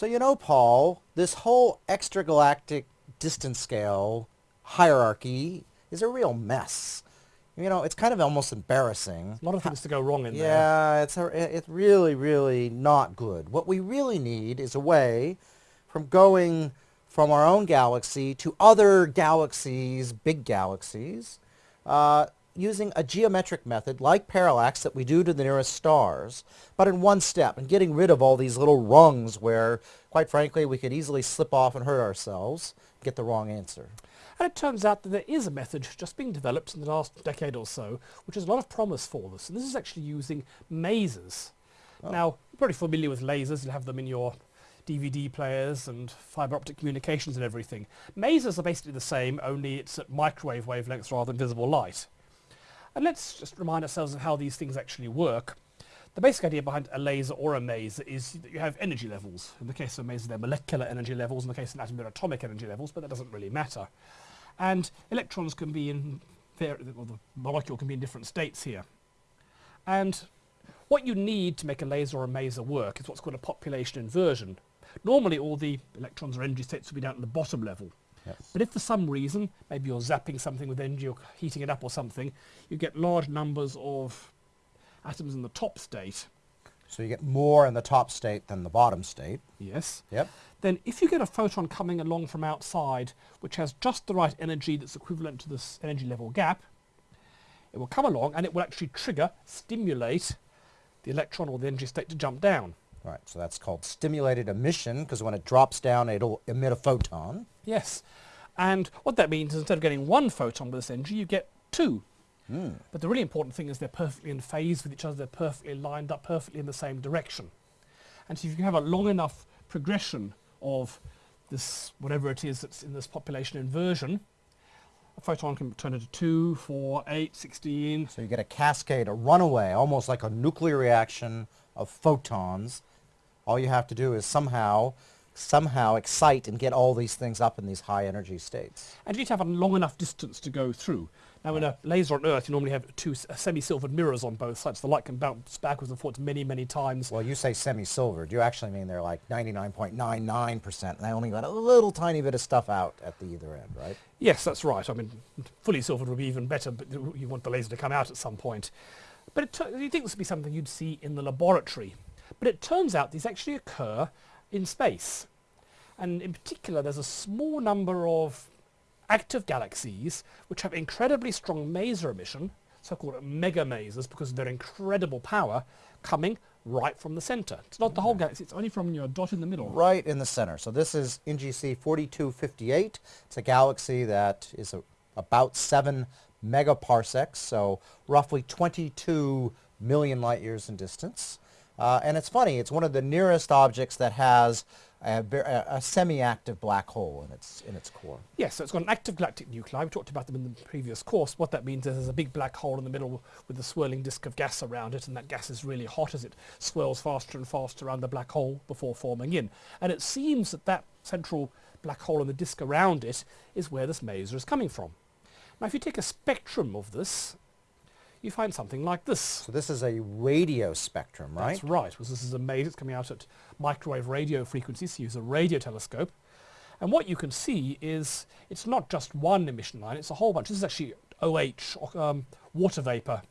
So you know, Paul, this whole extragalactic distance scale hierarchy is a real mess. You know, it's kind of almost embarrassing. A lot of things to go wrong in there. Yeah, it's a, it's really, really not good. What we really need is a way from going from our own galaxy to other galaxies, big galaxies, uh, using a geometric method like parallax that we do to the nearest stars, but in one step and getting rid of all these little rungs where, quite frankly, we could easily slip off and hurt ourselves, get the wrong answer. And it turns out that there is a method just being developed in the last decade or so, which has a lot of promise for this. And this is actually using masers. Oh. Now, you're probably familiar with lasers. You'll have them in your DVD players and fiber optic communications and everything. Masers are basically the same, only it's at microwave wavelengths rather than visible light. And let's just remind ourselves of how these things actually work. The basic idea behind a laser or a maser is that you have energy levels. In the case of a maser, they're molecular energy levels. In the case of an atom, they're atomic energy levels, but that doesn't really matter. And electrons can be in, or the molecule can be in different states here. And what you need to make a laser or a maser work is what's called a population inversion. Normally all the electrons or energy states will be down at the bottom level. Yes. But if for some reason, maybe you're zapping something with energy or heating it up or something, you get large numbers of atoms in the top state. So you get more in the top state than the bottom state. Yes. Yep then if you get a photon coming along from outside which has just the right energy that's equivalent to this energy level gap, it will come along and it will actually trigger, stimulate the electron or the energy state to jump down. Right, so that's called stimulated emission because when it drops down it'll emit a photon. Yes, and what that means is instead of getting one photon with this energy you get two. Mm. But the really important thing is they're perfectly in phase with each other, they're perfectly lined up perfectly in the same direction. And so if you have a long enough progression of this, whatever it is that's in this population inversion, a photon can turn into 2, 4, 8, 16. So you get a cascade, a runaway, almost like a nuclear reaction of photons. All you have to do is somehow somehow excite and get all these things up in these high energy states. And you need to have a long enough distance to go through. Now in a laser on Earth you normally have two uh, semi-silvered mirrors on both sides. The light can bounce backwards and forwards many, many times. Well you say semi-silvered. You actually mean they're like 99.99% and they only let a little tiny bit of stuff out at the either end, right? Yes, that's right. I mean, fully silvered would be even better, but you want the laser to come out at some point. But you think this would be something you'd see in the laboratory. But it turns out these actually occur in space. And in particular, there's a small number of active galaxies which have incredibly strong maser emission, so-called mega masers because of their incredible power, coming right from the center. It's not the whole galaxy, it's only from your dot in the middle. Right in the center. So this is NGC 4258. It's a galaxy that is a, about 7 megaparsecs, so roughly 22 million light years in distance. Uh, and it's funny, it's one of the nearest objects that has a, a semi-active black hole in its, in its core. Yes, so it's got an active galactic nuclei. We talked about them in the previous course. What that means is there's a big black hole in the middle with a swirling disk of gas around it, and that gas is really hot as it swirls faster and faster around the black hole before forming in. And it seems that that central black hole and the disk around it is where this maser is coming from. Now if you take a spectrum of this, you find something like this. So this is a radio spectrum, right? That's right. Well, this is a maser. It's coming out at microwave radio frequencies. So use a radio telescope. And what you can see is it's not just one emission line, it's a whole bunch. This is actually OH, um, water vapor.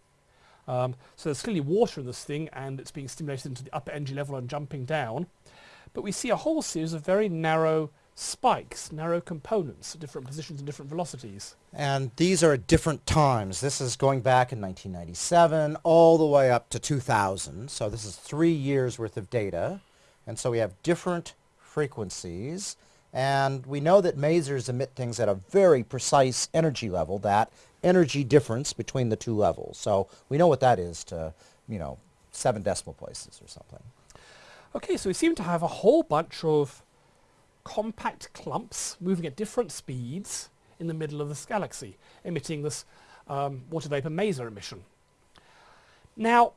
Um, so there's clearly water in this thing and it's being stimulated into the upper energy level and jumping down. But we see a whole series of very narrow spikes, narrow components at different positions and different velocities. And these are at different times. This is going back in 1997 all the way up to 2000. So this is three years worth of data. And so we have different frequencies. And we know that masers emit things at a very precise energy level, that energy difference between the two levels. So we know what that is to, you know, seven decimal places or something. Okay, so we seem to have a whole bunch of compact clumps moving at different speeds in the middle of this galaxy, emitting this um, water vapor maser emission. Now,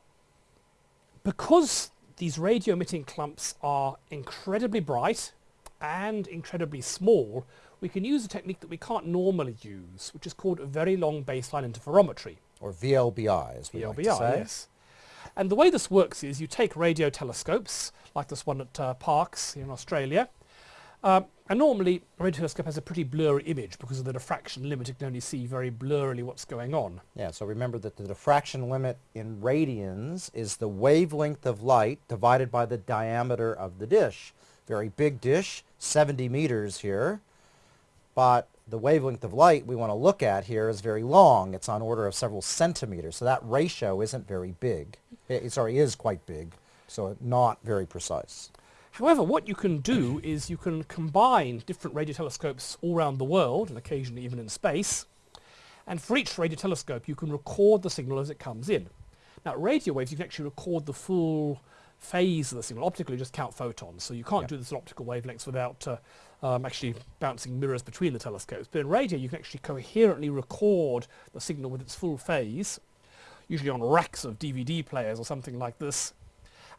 because these radio emitting clumps are incredibly bright and incredibly small, we can use a technique that we can't normally use, which is called very long baseline interferometry. Or VLBI, as we VLBI, like to say. yes. And the way this works is you take radio telescopes, like this one at uh, Parkes here in Australia, um, and normally a radio telescope has a pretty blurry image because of the diffraction limit. It can only see very blurrily what's going on. Yeah, so remember that the diffraction limit in radians is the wavelength of light divided by the diameter of the dish. Very big dish, 70 meters here, but the wavelength of light we want to look at here is very long. It's on order of several centimeters, so that ratio isn't very big. It, sorry, is quite big, so not very precise. However, what you can do is you can combine different radio telescopes all around the world, and occasionally even in space, and for each radio telescope you can record the signal as it comes in. Now radio waves you can actually record the full phase of the signal. Optically you just count photons, so you can't do this at optical wavelengths without uh, um, actually bouncing mirrors between the telescopes. But in radio you can actually coherently record the signal with its full phase, usually on racks of DVD players or something like this,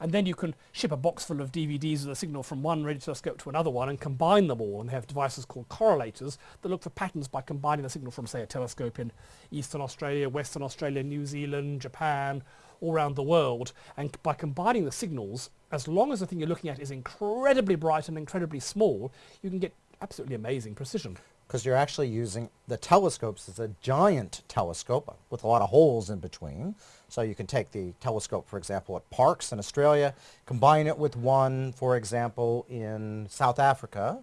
and then you can ship a box full of DVDs with a signal from one radio telescope to another one and combine them all. And they have devices called correlators that look for patterns by combining the signal from say a telescope in Eastern Australia, Western Australia, New Zealand, Japan, all around the world. And by combining the signals as long as the thing you're looking at is incredibly bright and incredibly small you can get absolutely amazing precision because you're actually using the telescopes as a giant telescope with a lot of holes in between. So you can take the telescope, for example, at Parkes in Australia, combine it with one, for example, in South Africa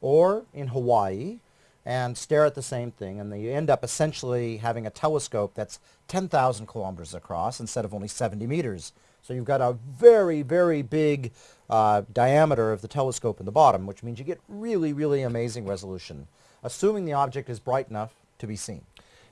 or in Hawaii, and stare at the same thing. And then you end up essentially having a telescope that's 10,000 kilometers across instead of only 70 meters. So you've got a very, very big uh, diameter of the telescope in the bottom, which means you get really, really amazing resolution assuming the object is bright enough to be seen.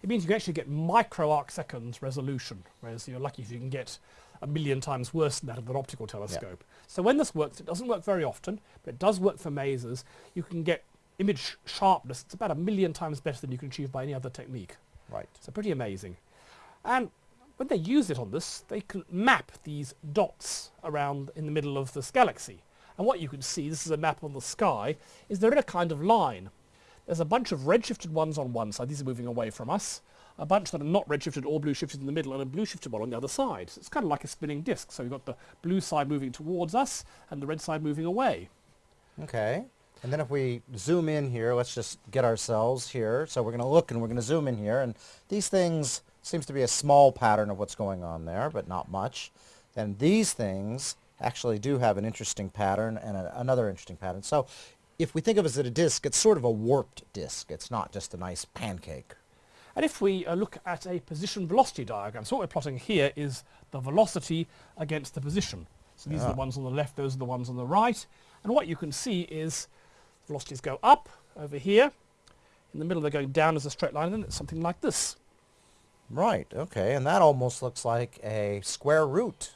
It means you can actually get micro arc seconds resolution, whereas you're lucky if you can get a million times worse than that of an optical telescope. Yeah. So when this works, it doesn't work very often, but it does work for masers. You can get image sharpness. It's about a million times better than you can achieve by any other technique. Right. So pretty amazing. And when they use it on this, they can map these dots around in the middle of this galaxy. And what you can see, this is a map on the sky, is they're in a kind of line. There's a bunch of red-shifted ones on one side. These are moving away from us. A bunch that are not red-shifted or blue-shifted in the middle and a blue-shifted one on the other side. So it's kind of like a spinning disk. So you've got the blue side moving towards us and the red side moving away. Okay. And then if we zoom in here, let's just get ourselves here. So we're going to look and we're going to zoom in here. And these things seems to be a small pattern of what's going on there, but not much. And these things actually do have an interesting pattern and a, another interesting pattern. So if we think of it as a disk, it's sort of a warped disk. It's not just a nice pancake. And if we uh, look at a position velocity diagram, so what we're plotting here is the velocity against the position. So these yeah. are the ones on the left, those are the ones on the right. And what you can see is velocities go up over here. In the middle they're going down as a straight line and it's something like this. Right, okay, and that almost looks like a square root,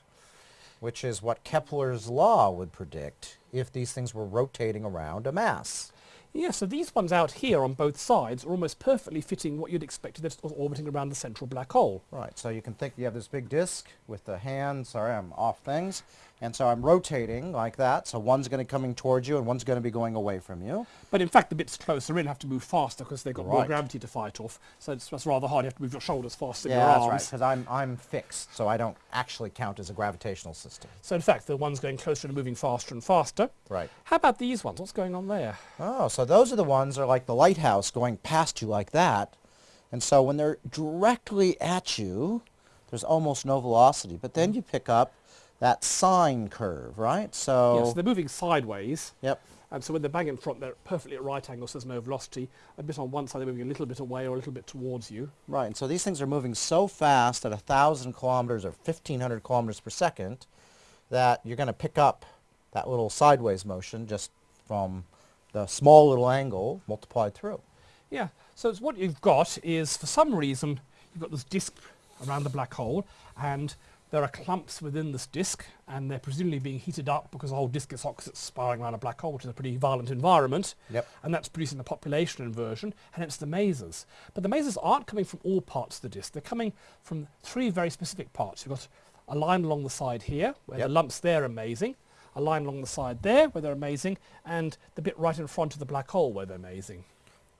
which is what Kepler's law would predict if these things were rotating around a mass. Yeah, so these ones out here on both sides are almost perfectly fitting what you'd expect that's orbiting around the central black hole. Right, so you can think you have this big disk with the hand, sorry I'm off things, and so I'm rotating like that, so one's going to be coming towards you and one's going to be going away from you. But in fact the bits closer in have to move faster because they've got right. more gravity to fight off, so it's, it's, rather hard, you have to move your shoulders faster yeah, than your arms. Yeah, that's right, because I'm, I'm fixed, so I don't actually count as a gravitational system. So in fact the one's going closer and moving faster and faster. Right. How about these ones? What's going on there? Oh, so those are the ones that are like the lighthouse going past you like that. And so when they're directly at you, there's almost no velocity. But then you pick up that sine curve, right? So, yes, they're moving sideways. Yep. And so when they're bang in front, they're perfectly at right angles, so there's no velocity. A bit on one side, they're moving a little bit away or a little bit towards you. Right, and so these things are moving so fast at 1,000 kilometers or 1,500 kilometers per second that you're going to pick up that little sideways motion just from the small little angle multiplied through. Yeah, so what you've got is, for some reason, you've got this disk around the black hole, and there are clumps within this disk, and they're presumably being heated up because the whole disk is hot because it's spiraling around a black hole, which is a pretty violent environment. Yep. And that's producing the population inversion, and hence the masers. But the masers aren't coming from all parts of the disk. They're coming from three very specific parts. You've got a line along the side here, where yep. the lumps there are amazing a line along the side there where they're amazing, and the bit right in front of the black hole where they're amazing.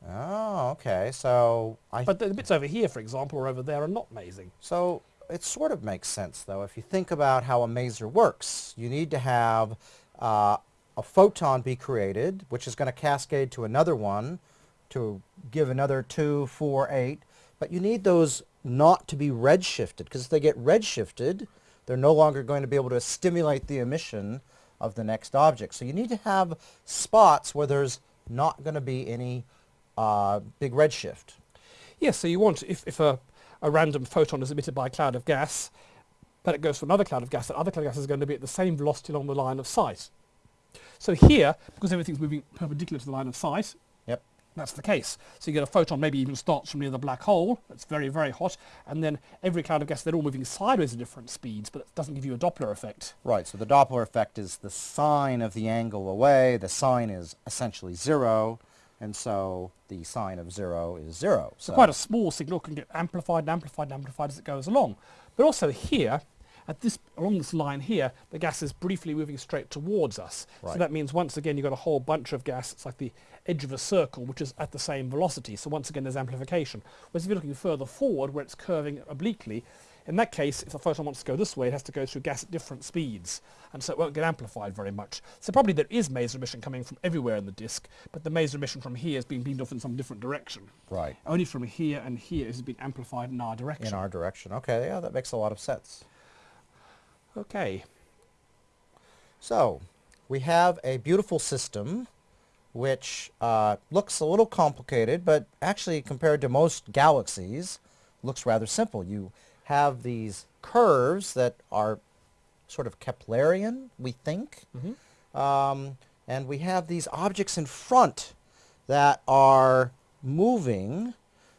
Oh, okay. So I. But the bits over here, for example, or over there, are not amazing. So it sort of makes sense, though. If you think about how a maser works, you need to have uh, a photon be created, which is going to cascade to another one to give another 2, 4, 8. But you need those not to be redshifted, because if they get redshifted, they're no longer going to be able to stimulate the emission of the next object. So you need to have spots where there's not going to be any uh, big redshift. Yes, so you want, if, if a, a random photon is emitted by a cloud of gas, but it goes to another cloud of gas, that other cloud of gas is going to be at the same velocity along the line of sight. So here, because everything's moving perpendicular to the line of sight. That's the case. So you get a photon maybe even starts from near the black hole, that's very, very hot, and then every cloud of gas, they're all moving sideways at different speeds, but it doesn't give you a Doppler effect. Right, so the Doppler effect is the sine of the angle away. The sine is essentially zero, and so the sine of zero is zero. So quite a small signal can get amplified and amplified and amplified as it goes along. But also here, at this along this line here, the gas is briefly moving straight towards us. So that means once again you've got a whole bunch of gas. It's like the edge of a circle, which is at the same velocity. So once again there's amplification. Whereas if you're looking further forward, where it's curving obliquely, in that case, if the photon wants to go this way, it has to go through gas at different speeds, and so it won't get amplified very much. So probably there is maser emission coming from everywhere in the disk, but the maser emission from here is being beamed off in some different direction. Right, Only from here and here is it being amplified in our direction. in our direction. Okay, yeah, that makes a lot of sense. Okay. So, we have a beautiful system which uh, looks a little complicated, but actually compared to most galaxies, looks rather simple. You have these curves that are sort of Keplerian, we think, um, and we have these objects in front that are moving.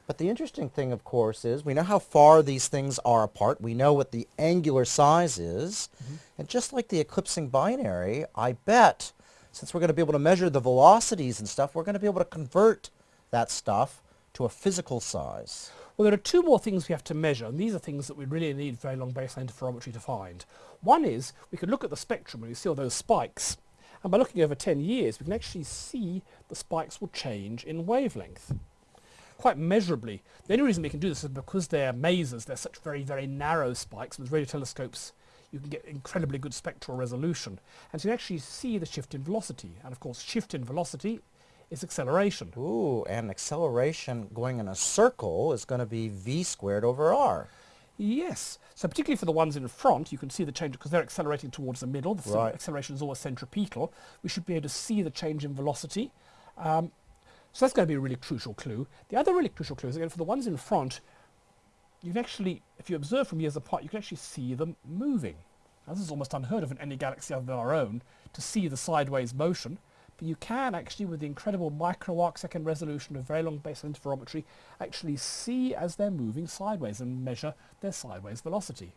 But the interesting thing, of course, is we know how far these things are apart. We know what the angular size is. Mm-hmm. And just like the eclipsing binary, I bet, since we're going to be able to measure the velocities and stuff, we're going to be able to convert that stuff to a physical size. Well, there are two more things we have to measure, and these are things that we really need very long baseline interferometry to find. One is we can look at the spectrum and we see all those spikes, and by looking over 10 years, we can actually see the spikes will change in wavelength quite measurably. The only reason we can do this is because they're masers, they're such very, very narrow spikes. With radio telescopes, you can get incredibly good spectral resolution. And so you can actually see the shift in velocity. And of course, shift in velocity is acceleration. Ooh, and acceleration going in a circle is going to be v squared over r. Yes. So particularly for the ones in front, you can see the change because they're accelerating towards the middle. The Right. acceleration is always centripetal. We should be able to see the change in velocity. Um, so that's going to be a really crucial clue. The other really crucial clue is again for the ones in front, you can actually, if you observe from years apart, you can actually see them moving. Now this is almost unheard of in any galaxy other than our own, to see the sideways motion. But you can actually, with the incredible micro arc second resolution of very long baseline interferometry, actually see as they're moving sideways and measure their sideways velocity.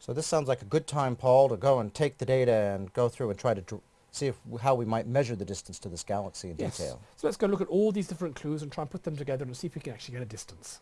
So this sounds like a good time, Paul, to go and take the data and go through and try to see if, how we might measure the distance to this galaxy in Yes. detail. So let's go look at all these different clues and try and put them together and see if we can actually get a distance.